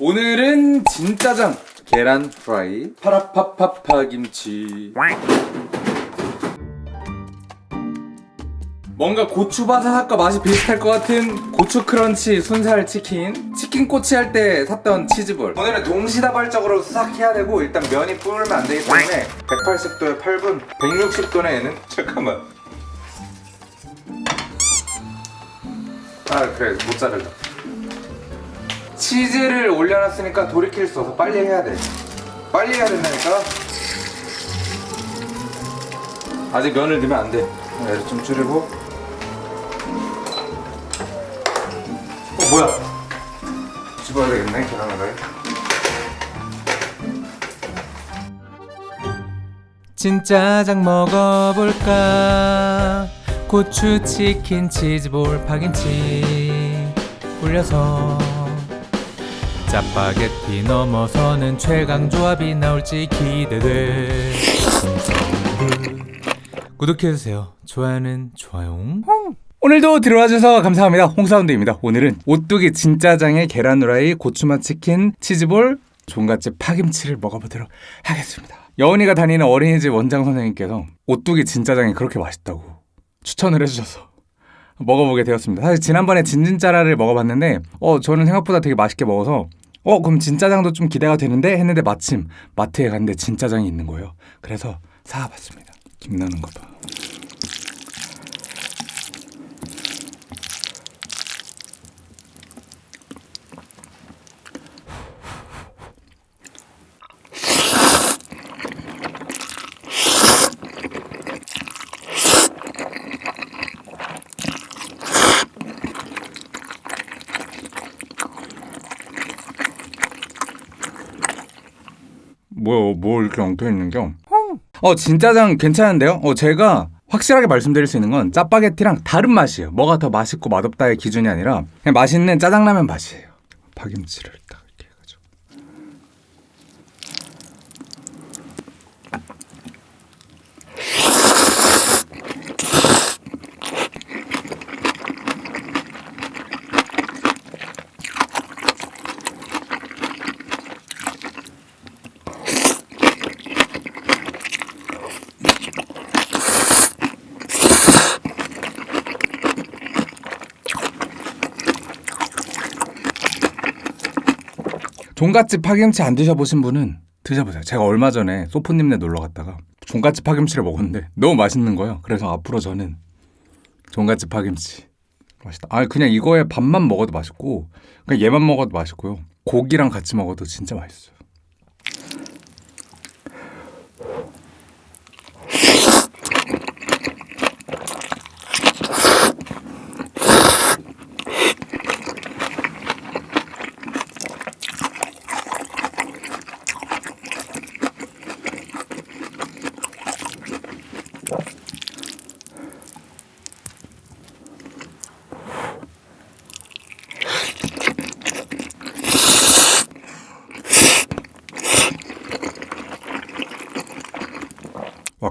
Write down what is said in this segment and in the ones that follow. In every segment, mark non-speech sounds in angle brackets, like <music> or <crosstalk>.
오늘은 진짜장 계란 프라이 파라파파파 김치. 뭔가 고추 바사삭과 맛이 비슷할 것 같은 고추 크런치 순살 치킨. 치킨 꼬치 할 때 샀던 치즈볼. 오늘은 동시다발적으로 싹 해야 되고 일단 면이 불으면 안 되기 때문에 180도에 8분 160도네 얘는 <laughs> 잠깐만. 아 그래 모짜렐라 치즈를 올려놨으니까 돌이킬 수 없어. 빨리 해야 돼. 빨리 해야 된다니까. 아직 면을 넣으면 안돼. 얘를 좀 줄이고. 어 뭐야? 집어야 되겠네 계란을. 진짜장 먹어볼까? 고추 치킨 치즈볼 파김치 올려서 짜파게티 넘어서는 최강 조합이 나올지 기대돼. 구독해주세요. 좋아요는 좋아요. 오늘도 들어와주셔서 감사합니다. 홍사운드입니다. 오늘은 오뚜기 진짜장에 계란 후라이 고추맛 치킨 치즈볼 종갓집 파김치를 먹어보도록 하겠습니다. 여운이가 다니는 어린이집 원장 선생님께서 오뚜기 진짜장이 그렇게 맛있다고 추천을 해주셔서 먹어보게 되었습니다. 사실 지난번에 진진짜라를 먹어봤는데 어 저는 생각보다 되게 맛있게 먹어서 어 그럼 진짜장도 좀 기대가 되는데? 했는데 마침 마트에 갔는데 진짜장이 있는 거예요. 그래서 사와봤습니다. 김나는 거 봐 뭐야 뭐 이렇게 엉켜 있는 겨? 어 진짜장 괜찮은데요? 어 제가 확실하게 말씀드릴 수 있는 건 짜파게티랑 다른 맛이에요. 뭐가 더 맛있고 맛없다의 기준이 아니라 그냥 맛있는 짜장라면 맛이에요. 파김치를 종갓집 파김치 안 드셔보신 분은 드셔보세요. 제가 얼마 전에 소프님네 놀러 갔다가 종갓집 파김치를 먹었는데 너무 맛있는 거예요. 그래서 앞으로 저는 종갓집 파김치 맛있다. 아 그냥 이거에 밥만 먹어도 맛있고 그냥 얘만 먹어도 맛있고요. 고기랑 같이 먹어도 진짜 맛있어요.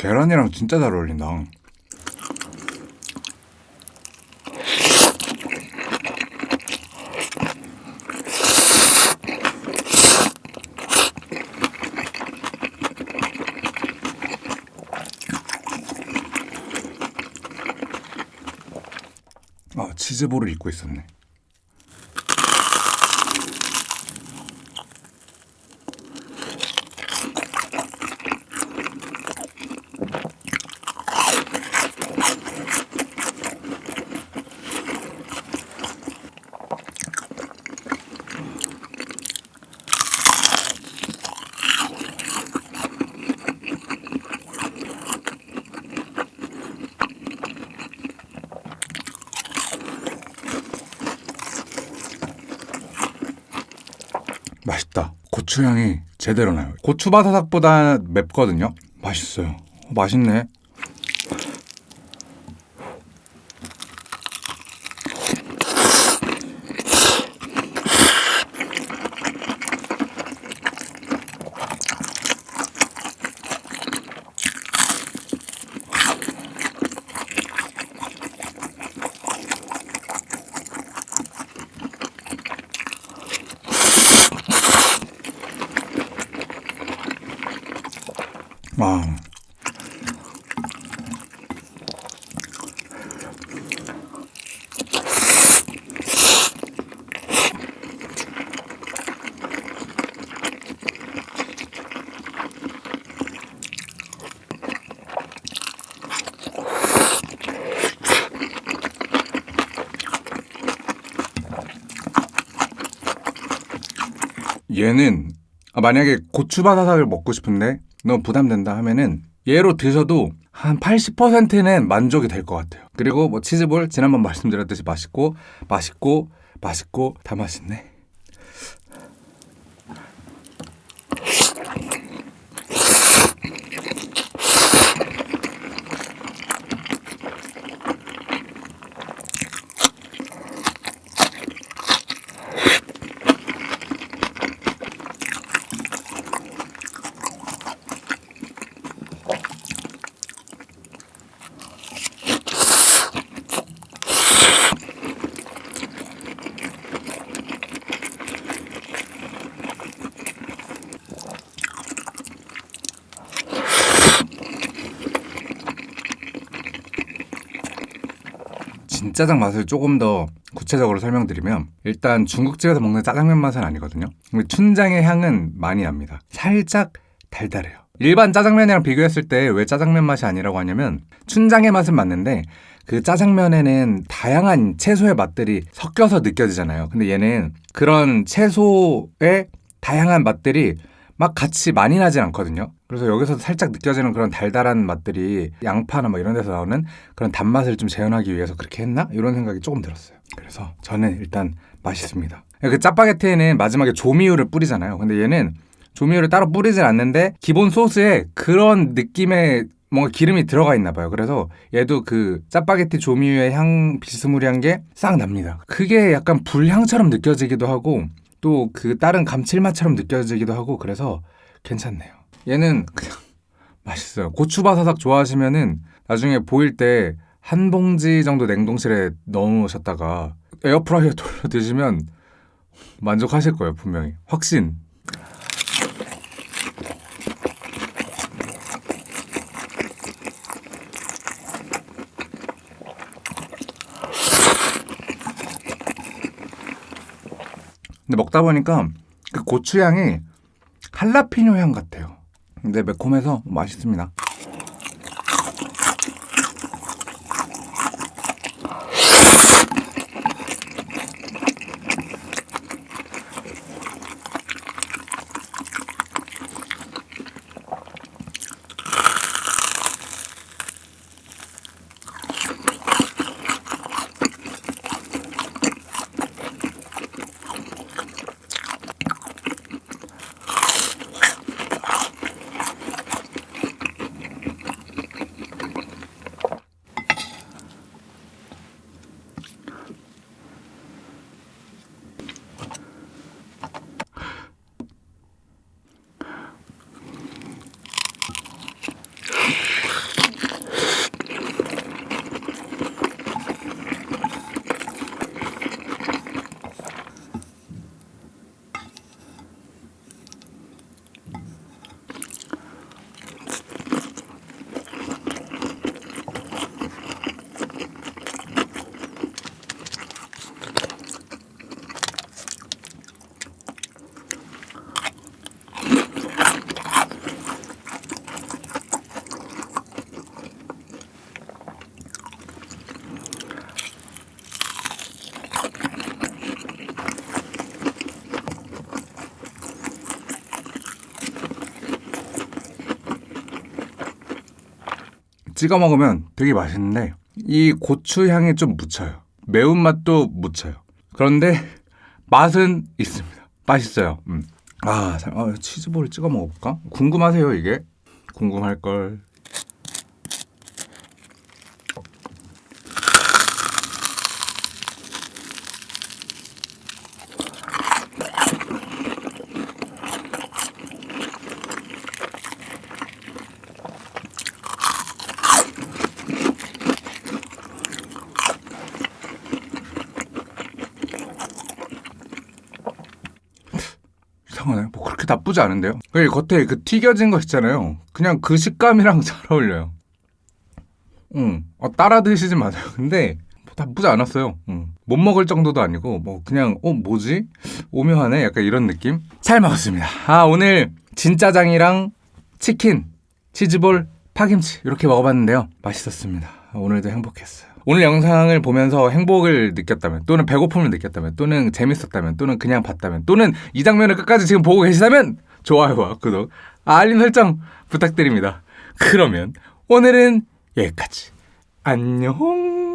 계란이랑 진짜 잘 어울린다. 아 치즈볼을 입고 있었네. 맛있다. 고추향이 제대로 나요. 고추 바사삭보다 맵거든요. 맛있어요. 어, 맛있네. 얘는 아, 만약에 고추바사삭을 먹고 싶은데 너무 부담된다 하면은 얘로 드셔도 한 80%는 만족이 될 것 같아요. 그리고 뭐 치즈볼 지난번 <laughs> 말씀드렸듯이 맛있고 맛있고 맛있고 다 맛있네. 진 짜장 맛을 조금 더 구체적으로 설명드리면 일단 중국집에서 먹는 짜장면 맛은 아니거든요. 근데 춘장의 향은 많이 납니다. 살짝 달달해요. 일반 짜장면이랑 비교했을 때 왜 짜장면 맛이 아니라고 하냐면 춘장의 맛은 맞는데 그 짜장면에는 다양한 채소의 맛들이 섞여서 느껴지잖아요. 근데 얘는 그런 채소의 다양한 맛들이 막 같이 많이 나진 않거든요. 그래서 여기서 살짝 느껴지는 그런 달달한 맛들이 양파나 뭐 이런 데서 나오는 그런 단맛을 좀 재현하기 위해서 그렇게 했나? 이런 생각이 조금 들었어요. 그래서 저는 일단 맛있습니다. 그 짜파게티에는 마지막에 조미유를 뿌리잖아요. 근데 얘는 조미유를 따로 뿌리진 않는데 기본 소스에 그런 느낌의 뭔가 기름이 들어가 있나 봐요. 그래서 얘도 그 짜파게티 조미유의 향 비스무리한 게 싹 납니다. 그게 약간 불향처럼 느껴지기도 하고 또 그 다른 감칠맛처럼 느껴지기도 하고 그래서 괜찮네요. 얘는 그냥 <laughs> 맛있어요. 고추바사삭 좋아하시면은 나중에 보일 때 한 봉지 정도 냉동실에 넣으셨다가 에어프라이어 돌려 <laughs> 드시면 만족하실 거예요, 분명히. 확신. 근데 먹다 보니까 그 고추 향이 할라피뇨 향 같아요. 근데 매콤해서 맛있습니다. 찍어 먹으면 되게 맛있는데 이 고추 향이 좀 묻혀요. 매운맛도 묻혀요. 그런데 맛은 있습니다. 맛있어요. 음. 아, 참, 어, 치즈볼을 찍어 먹어볼까? 궁금하세요, 이게? 궁금할 걸. 이상하네. 뭐 그렇게 나쁘지 않은데요. 그 겉에 그 튀겨진 거 있잖아요. 그냥 그 식감이랑 <laughs> 잘 어울려요. 응, 어, 따라 드시지 마세요. 근데 뭐 나쁘지 않았어요. 응. 못 먹을 정도도 아니고 뭐 그냥 어 뭐지? 오묘하네. 약간 이런 느낌. 잘 먹었습니다. 아 오늘 진짜장이랑 치킨, 치즈볼, 파김치 이렇게 먹어봤는데요. 맛있었습니다. 오늘도 행복했어요. 오늘 영상을 보면서 행복을 느꼈다면 또는 배고픔을 느꼈다면 또는 재밌었다면 또는 그냥 봤다면 또는 이 장면을 끝까지 지금 보고 계시다면 좋아요와 구독, 알림 설정 부탁드립니다. 그러면 오늘은 여기까지. 안녕.